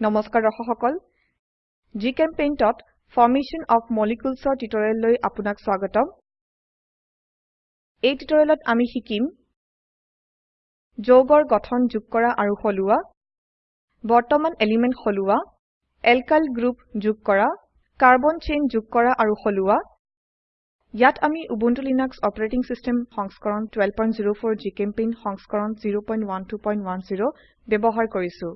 নমস্কাৰ দৰ্শক সকল। জিচেম্পেইণ্টত ফৰমেশ্যন অফ মলিকিউলছৰ টিউটোৰিয়েললৈ আপোনাক স্বাগতম। এই টিউটোৰিয়েলত আমি শিকিম যৌগৰ গঠন যোগ কৰা আৰু সলোৱা বৰ্তমান এলিমেন্ট সলোৱা এলকাইল গ্ৰুপ যোগ কৰা কাৰ্বন চেইন যোগ কৰা আৰু সলোৱা। ইয়াত আমি উবুন্টু লিনাক্স অপাৰেটিং সিস্টেম সংস্কৰণ 1204 জিচেম্পেইণ্ট সংস্কৰণ 01210 ব্যবহাৰ কৰিছো।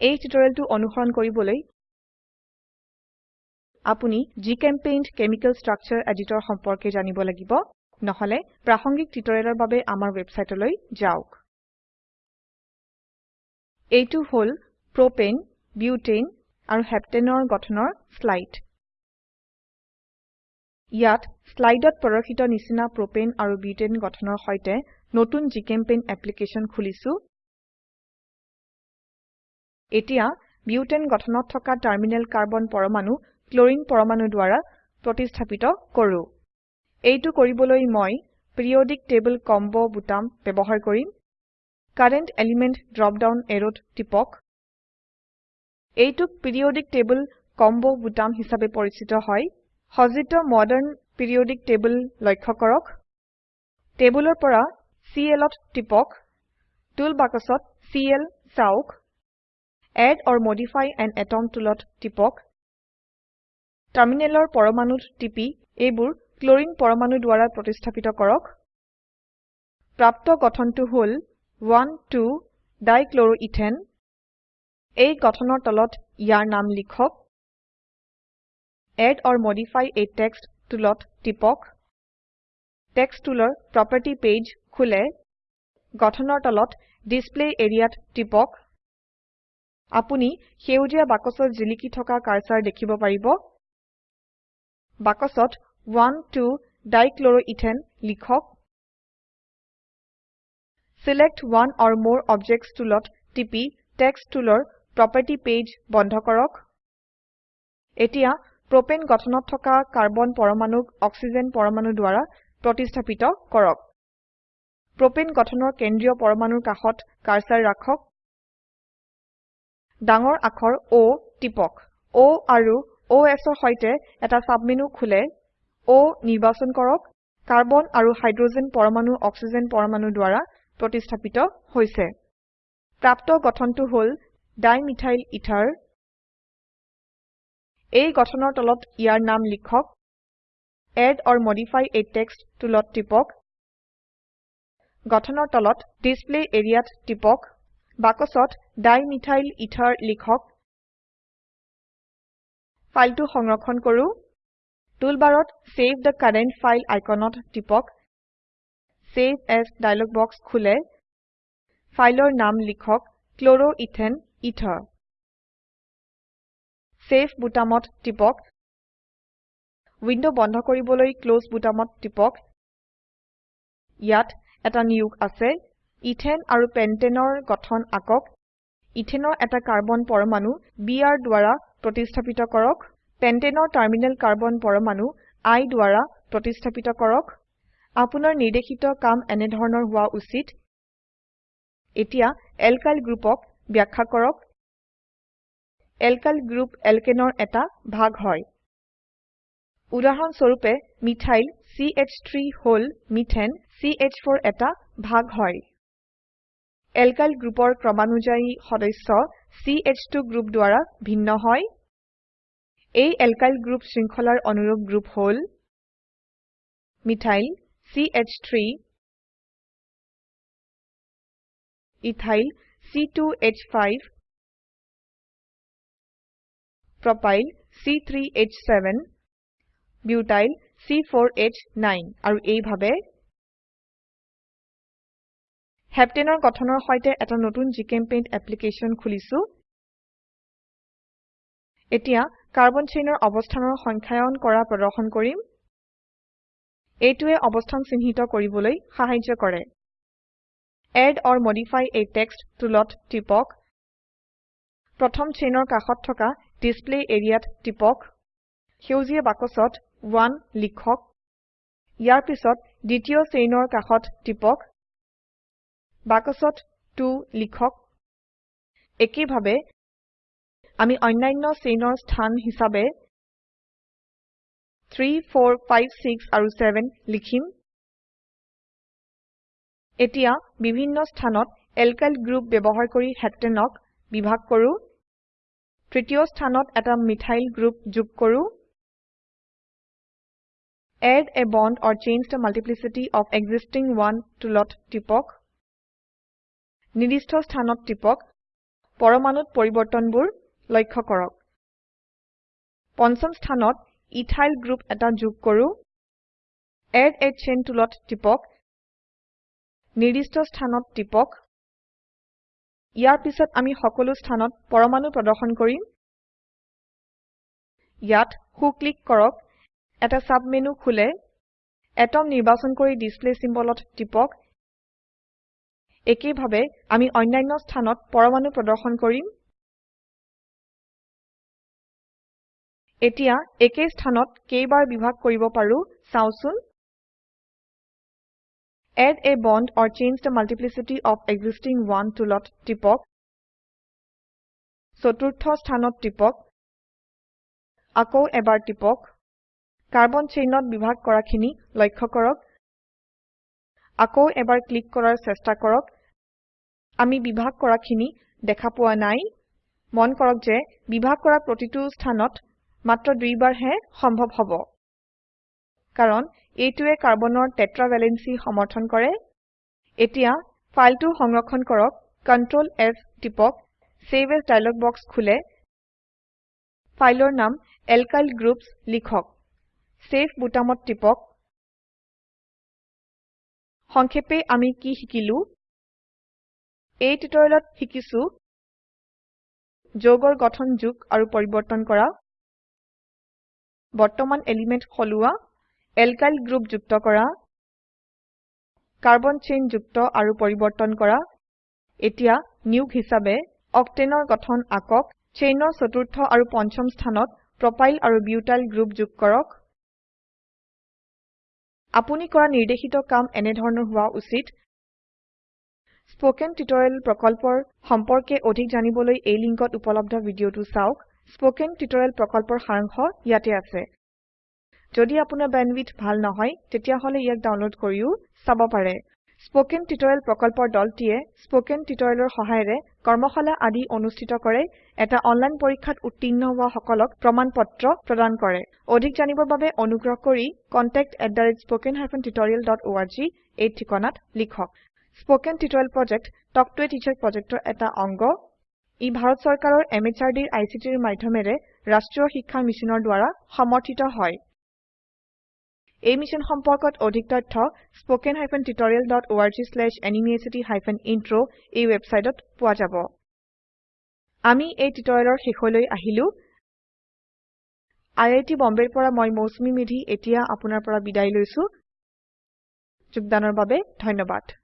এই টিউটোৰিয়েলটো অনুসৰণ কৰিবলৈ আপুনি জিচেম্পেইণ্ট কেমিকেল স্ট্ৰাকচাৰ এডিটৰ সম্পৰ্কে জানিব লাগিব। নহলে প্ৰাসঙ্গিক টিউটোৰিয়েলৰ বাবে আমাৰ ওয়েবসাইটলৈ যাওক। এইটো হল প্ৰপাণে বিউটেন আৰু হেপ্তানে গঠনৰ স্লাইড। ইয়াত স্লাইডত প্ৰদৰ্শিত নিচিনা প্ৰপাণে আৰু বিউটেন গঠনৰ সৈতে নতুন জিচেম্পেইণ্ট অ্যাপ্লিকেশন খুলিছো। এতিয়া বিউটেন গঠনত থকা টাৰ্মিনেল কাৰ্বন পৰমাণু ক্লোৰিন পৰমাণু দ্বাৰা প্ৰতিস্থাপিত কৰো। এইটো কৰিবলৈ মই পিৰিয়ডিক টেবল কম্বো বুটাম ব্যবহাৰ কৰিম। কাৰেণ্ট এলিমেণ্ট ড্ৰপ ডাউন এৰোত টিপক। এইটোক পিৰিয়ডিক টেবল কম্বো বুটাম হিসাবে পৰিচিত হয়। সজ্জিত মডাৰ্ন পিৰিয়ডিক টেবল লক্ষ্য কৰক। টেবুলৰ পৰা Clত টিপক। টুল বাক্সত চিএল চাওক। এড অৰ মডিফাই আন আতম টুলত টিপক। টাৰ্মিনেলৰ পৰমাণুত টিপি এইবোৰ ক্লোৰিন পৰমাণু দ্বাৰা প্ৰতিস্থাপিত কৰক। প্ৰাপ্ত গঠনটো হল 12 ডাইক্লোৰোইথেন। এই গঠনৰ তলত ইয়াৰ নাম লিখক। Add or modify a text টুলত টিপক। টেক্সট টুলৰ প্ৰপাৰ্টি পেজ খোলে। গঠনৰ তলত ডিসপ্লে এৰিয়াত টিপক। আপুনি সেউজীয়া বাকছত জিলিকি থকা কাৰ্সাৰ দেখিব পাৰিব। বাকছত 12 ডাইক্লোৰোইথেন লিখক। Select one or more objects টুলত টিপি টেক্সট টুলৰ প্ৰপাৰ্টি পেজ বন্ধ কৰক। এতিয়া প্ৰপাণে গঠনত থকা কাৰ্বন পৰমাণুক অক্সিজেন পৰমাণু দ্বাৰা প্ৰতিস্থাপিত কৰক। প্ৰপাণে গঠনৰ কেন্দ্ৰীয় পৰমাণুৰ কাষত কাৰ্সাৰ ৰাখক। ডাঙৰ আখৰ O টিপক। O আৰু OS ৰ সৈতে এটা সাবমেনু খোলে। O নিৰ্বাচন কৰক। কাৰ্বন আৰু হাইড্ৰোজেন পৰমাণু অক্সিজেন পৰমাণু দ্বাৰা প্ৰতিস্থাপিত হৈছে। প্ৰাপ্ত গঠনটো হল ডাইমিথাইল ইথাৰ। এই গঠনৰ তলত ইয়াৰ নাম লিখক। Add or modify a text টুলত টিপক। গঠনৰ তলত ডিসপ্লে এৰিয়াত টিপক। বাক্সত ডাইমিথাইল ইথাৰ লিখক। ফাইলটো সংৰক্ষণ কৰো। টুলবাৰত চেভ থে কাৰেণ্ট ফাইল আইকনত টিপক। চেভ এএছ ডায়লগ বক্স খোলে। ফাইলৰ নাম লিখক chloroethane এথেৰ চেভ বুটামত টিপক। উইন্ডো বন্ধ কৰিবলৈ ক্লছ বুটামত টিপক। ইয়াত এটা নিয়োগ আছে। ইথেন আৰু পেন্টেনৰ গঠন আকক। ইথেনৰ এটা কাৰ্বন পৰমাণু Br দ্বাৰা প্ৰতিস্থাপিত কৰক। পেন্টেনৰ টাৰ্মিনেল কাৰ্বন পৰমাণু I দ্বাৰা প্ৰতিস্থাপিত কৰক। আপোনাৰ নিৰ্দেশিত কাম এনে ধৰণৰ হোৱা উচিত। এতিয়া এলকাইল গ্ৰুপক ব্যাখ্যা কৰক। এলকাইল গ্ৰুপ এলকেনৰ এটা ভাগ হয়। উদাহৰণ স্বৰূপে মিথাইল চ3 হল মিথেন চ4 এটা ভাগ হয়। এলকাইল গ্ৰুপৰ ক্ৰমানুযায়ী সদস্য ch2 গ্ৰুপ দ্বাৰা ভিন্ন হয়। এই এলকাইল গ্ৰুপ শৃংখলাৰ অনুৰূপ গ্ৰুপ হল মিথাইল চ3 ইথাইল c2হ5 প্ৰপাইল c3হ7 বিউটাইল c4হ9 আৰু এইভাবে হেপ্তানে গঠনৰ সৈতে এটা নতুন জিচেম্পেইণ্ট অ্যাপ্লিকেশন খুলিছো। এতিয়া কাৰ্বন চেইনৰ অবস্থানৰ সংখ্যায়ন কৰা প্ৰদৰ্শন কৰিম। এইটোৱে অবস্থান চিহ্নিত কৰিবলৈ সাহায্য কৰে। Add or modify a text টুলত টিপক। প্ৰথম চেইনৰ কাষত থকা ডিসপ্লে এৰিয়াত টিপক। সেউজীয়া বাক্সত 1 লিখক। ইয়াৰ পিছত দ্বিতীয় চেইনৰ কাষত টিপক। বাক্সত 2 লিখক। একেইভাবে আমি অন্যান্য চেইনৰ স্থান হিসাবে 3 4 5 6 আৰু 7 লিখিম। এতিয়া বিভিন্ন স্থানত এলকাইল গ্ৰুপ ব্যবহাৰ কৰি হেপ্টেনক বিভাগ কৰো। তৃতীয় স্থানত এটা মিথাইল গ্ৰুপ যোগ কৰো। Add a bond or change the multiplicity of existing one টুলত টিপক। নিৰ্দিষ্ট স্থানত টিপক পৰমাণুত পৰিবৰ্তনবোৰ লক্ষ্য কৰক। পঞ্চম স্থানত ইথাইল গ্ৰুপ এটা যোগ কৰো। এড a চেইন টুলত টিপক। নিৰ্দিষ্ট স্থানত টিপক। ইয়াৰ পিছত আমি সকলো স্থানত পৰমাণু প্ৰদৰ্শন কৰিম। ইয়াত সো ক্লিক কৰক। এটা সাবমেনু খোলে। এটম নিৰ্বাচন কৰি ডিসপ্লে symbolত টিপক। একেইভাবে আমি অন্যান্য স্থানত পৰমাণু প্ৰদৰ্শন কৰিম। এতিয়া একে স্থানত কেইবাৰ বিভাগ কৰিব পাৰো চাওচোন। Add a bond or change the multiplicity of existing one টুলত টিপক। চতুৰ্থ স্থানত টিপক। আকৌ এবাৰ টিপক। কাৰ্বন চেইনত বিভাগ কৰাখিনি লক্ষ্য কৰক। আকৌ এবাৰ ক্লিক কৰাৰ চেষ্টা কৰক। আমি বিভাগ কৰাখিনি দেখা পোৱা নাই। মন কৰক যে বিভাগ কৰা প্ৰতিটো স্থানত মাত্ৰ দুইবাৰ হে সম্ভৱ হব। কাৰণ এইটোৱে কাৰ্বনৰ টেট্ৰা ভেলেন্সি সমৰ্থন কৰে। এতিয়া ফাইলটো সংৰক্ষণ কৰক Ctrl S টিপক চেভ এএছ ডায়লগ বক্স খোলে। ফাইলৰ নাম এলকাইল গ্ৰুপছ লিখক। চেভ বোতামত টিপক। সংক্ষেপে আমি কি শিকিলো? এই টিউটোৰিয়েলত শিকিছো যৌগৰ গঠন যোগ আৰু পৰিবৰ্তন কৰা বৰ্তমান এলিমেন্ট সলোৱা এলকাইল গ্ৰুপ যুক্ত কৰা কাৰ্বন চেইন যুক্ত আৰু পৰিবৰ্তন কৰা। এতিয়া নিয়োগ হিসাবে অক্টেনৰ গঠন আকক চেইনৰ চতুৰ্থ আৰু পঞ্চম স্থানত প্ৰপাইল আৰু বিউটাইল গ্ৰুপ যোগ কৰক। আপুনি কৰা নিৰ্দেশিত কাম এনেধৰণৰ হোৱা উচিত। স্পোকেন টিউটৰিয়েল প্ৰকল্পৰ সম্পৰ্কে অধিক জানিবলৈ এই লিঙ্কত উপলব্ধ ভিডিওটো চাওক। স্পোকেন টিউটৰিয়েল প্ৰকল্পৰ সাৰাংশ ইয়াতে আছে। যদি আপোনাৰ বেণ্ডৱিডথ ভাল নহয় তেতিয়াহলে ইয়াক ডাউনলোড কৰিও চাব পাৰে। স্পোকেন টিউটৰিয়েল প্ৰকল্পৰ দলটিয়ে স্পোকেন টিউটৰিয়েলৰ সহায়েৰে কৰ্মশালা আদি অনুষ্ঠিত কৰে। এটা অনলাইন পৰীক্ষাত উত্তীৰ্ণ হোৱা সকলক প্ৰমাণ পত্ৰ প্ৰদান কৰে। অধিক জানিবৰ বাবে অনুগ্ৰহ কৰি contactspoken tutorialorg এই ঠিকনাত লিখক। Spoken tutorial project talk to a teacher প্ৰজেক্টৰ এটা অংগ। ই ভাৰত চৰকাৰৰ MHRDৰ ICTৰ মাধ্যমেৰে ৰাষ্ট্ৰীয় শিক্ষা মিছনৰ দ্ৱাৰা সমৰ্থিত হয়। এই মিশ্যন সম্পৰ্কত অধিক তথ্য হাইফেন ইন্ট্ৰ এই ৱেবচাইটত পোৱা যাব। আমি এই টিউটৰিয়েলৰ শেষলৈ আহিলো। আই আই টী বম্বেৰ পৰা মই মৌচুমী মেধী এতিয়া আপোনাৰ পৰা বিদায় লৈছো। যোগদানৰ বাবে ধন্যবাদ।